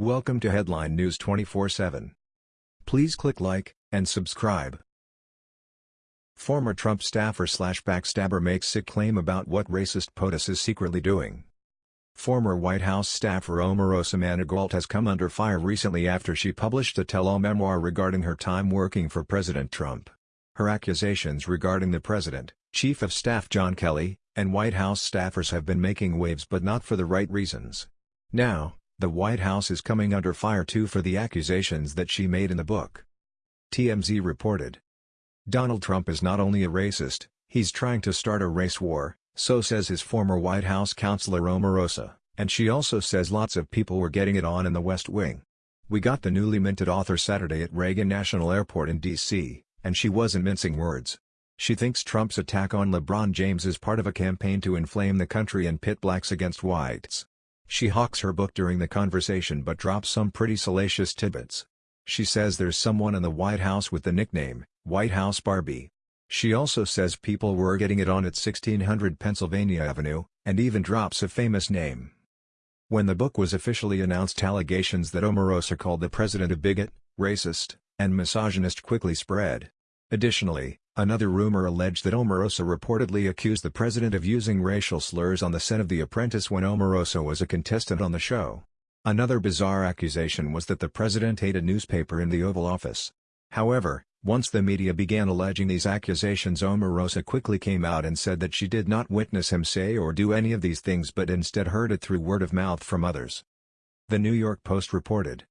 Welcome to Headline News 24/7. Please click like and subscribe. Former Trump staffer slash backstabber makes sick claim about what racist POTUS is secretly doing. Former White House staffer Omarosa Manigault has come under fire recently after she published a tell-all memoir regarding her time working for President Trump. Her accusations regarding the president, Chief of Staff John Kelly, and White House staffers have been making waves but not for the right reasons. Now, the White House is coming under fire too for the accusations that she made in the book. TMZ reported. Donald Trump is not only a racist, he's trying to start a race war, so says his former White House counselor Omarosa, and she also says lots of people were getting it on in the West Wing. We got the newly minted author Saturday at Reagan National Airport in D.C., and she wasn't mincing words. She thinks Trump's attack on LeBron James is part of a campaign to inflame the country and pit blacks against whites. She hawks her book during the conversation but drops some pretty salacious tidbits. She says there's someone in the White House with the nickname, White House Barbie. She also says people were getting it on at 1600 Pennsylvania Avenue, and even drops a famous name. When the book was officially announced allegations that Omarosa called the president a bigot, racist, and misogynist quickly spread. Additionally, Another rumor alleged that Omarosa reportedly accused the president of using racial slurs on the set of The Apprentice when Omarosa was a contestant on the show. Another bizarre accusation was that the president ate a newspaper in the Oval Office. However, once the media began alleging these accusations Omarosa quickly came out and said that she did not witness him say or do any of these things but instead heard it through word of mouth from others. The New York Post reported.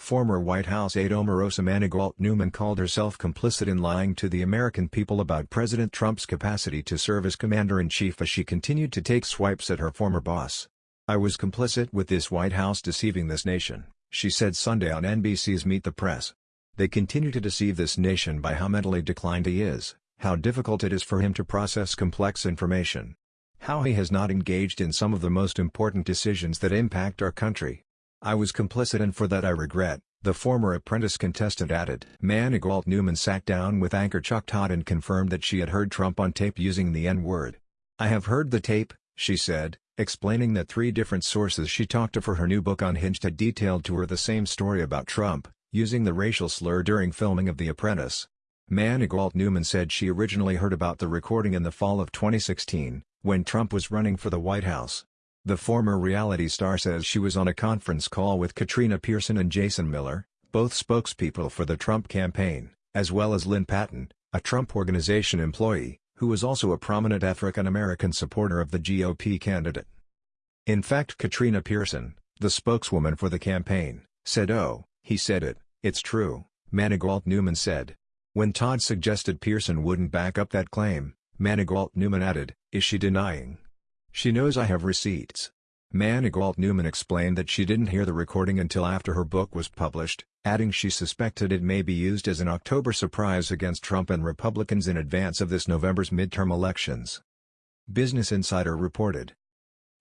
Former White House aide Omarosa Manigault Newman called herself complicit in lying to the American people about President Trump's capacity to serve as commander-in-chief as she continued to take swipes at her former boss. I was complicit with this White House deceiving this nation, she said Sunday on NBC's Meet the Press. They continue to deceive this nation by how mentally declined he is, how difficult it is for him to process complex information, how he has not engaged in some of the most important decisions that impact our country, I was complicit and for that I regret, the former apprentice contestant added. Manigault Newman sat down with anchor Chuck Todd and confirmed that she had heard Trump on tape using the N-word. I have heard the tape, she said, explaining that three different sources she talked to for her new book Unhinged had detailed to her the same story about Trump, using the racial slur during filming of The Apprentice. Manigault Newman said she originally heard about the recording in the fall of 2016, when Trump was running for the White House. The former reality star says she was on a conference call with Katrina Pearson and Jason Miller, both spokespeople for the Trump campaign, as well as Lynne Patton, a Trump Organization employee, who was also a prominent African-American supporter of the GOP candidate. In fact Katrina Pearson, the spokeswoman for the campaign, said oh, he said it, it's true, Manigault Newman said. When Todd suggested Pearson wouldn't back up that claim, Manigault Newman added, is she denying? She knows I have receipts. Manigault Newman explained that she didn't hear the recording until after her book was published, adding she suspected it may be used as an October surprise against Trump and Republicans in advance of this November's midterm elections. Business Insider reported.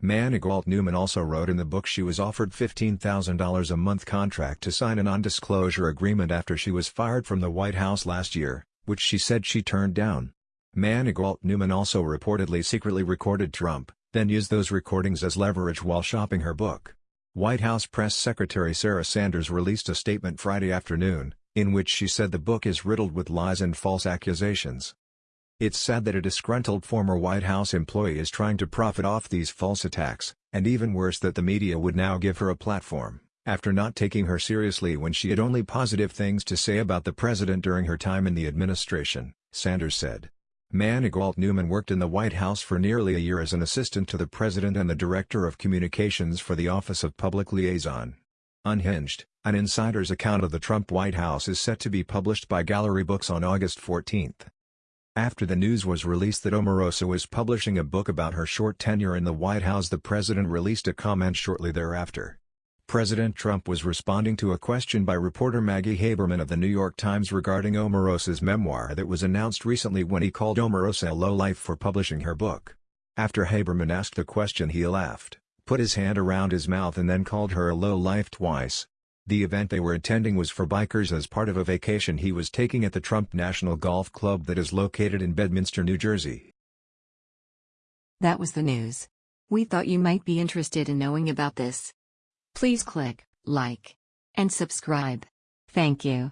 Manigault Newman also wrote in the book she was offered $15,000 a month contract to sign a non-disclosure agreement after she was fired from the White House last year, which she said she turned down. Manigault Newman also reportedly secretly recorded Trump, then use those recordings as leverage while shopping her book. White House Press Secretary Sarah Sanders released a statement Friday afternoon, in which she said the book is riddled with lies and false accusations. It's sad that a disgruntled former White House employee is trying to profit off these false attacks, and even worse that the media would now give her a platform, after not taking her seriously when she had only positive things to say about the president during her time in the administration, Sanders said. Manigault Newman worked in the White House for nearly a year as an assistant to the President and the Director of Communications for the Office of Public Liaison. Unhinged, an insider's account of the Trump White House is set to be published by Gallery Books on August 14. After the news was released that Omarosa was publishing a book about her short tenure in the White House the president released a comment shortly thereafter. President Trump was responding to a question by reporter Maggie Haberman of The New York Times regarding Omarosa's memoir that was announced recently when he called Omarosa a lowlife for publishing her book. After Haberman asked the question he laughed, put his hand around his mouth and then called her a lowlife twice. The event they were attending was for bikers as part of a vacation he was taking at the Trump National Golf Club that is located in Bedminster, New Jersey. That was the news. We thought you might be interested in knowing about this. Please click like, and subscribe. Thank you.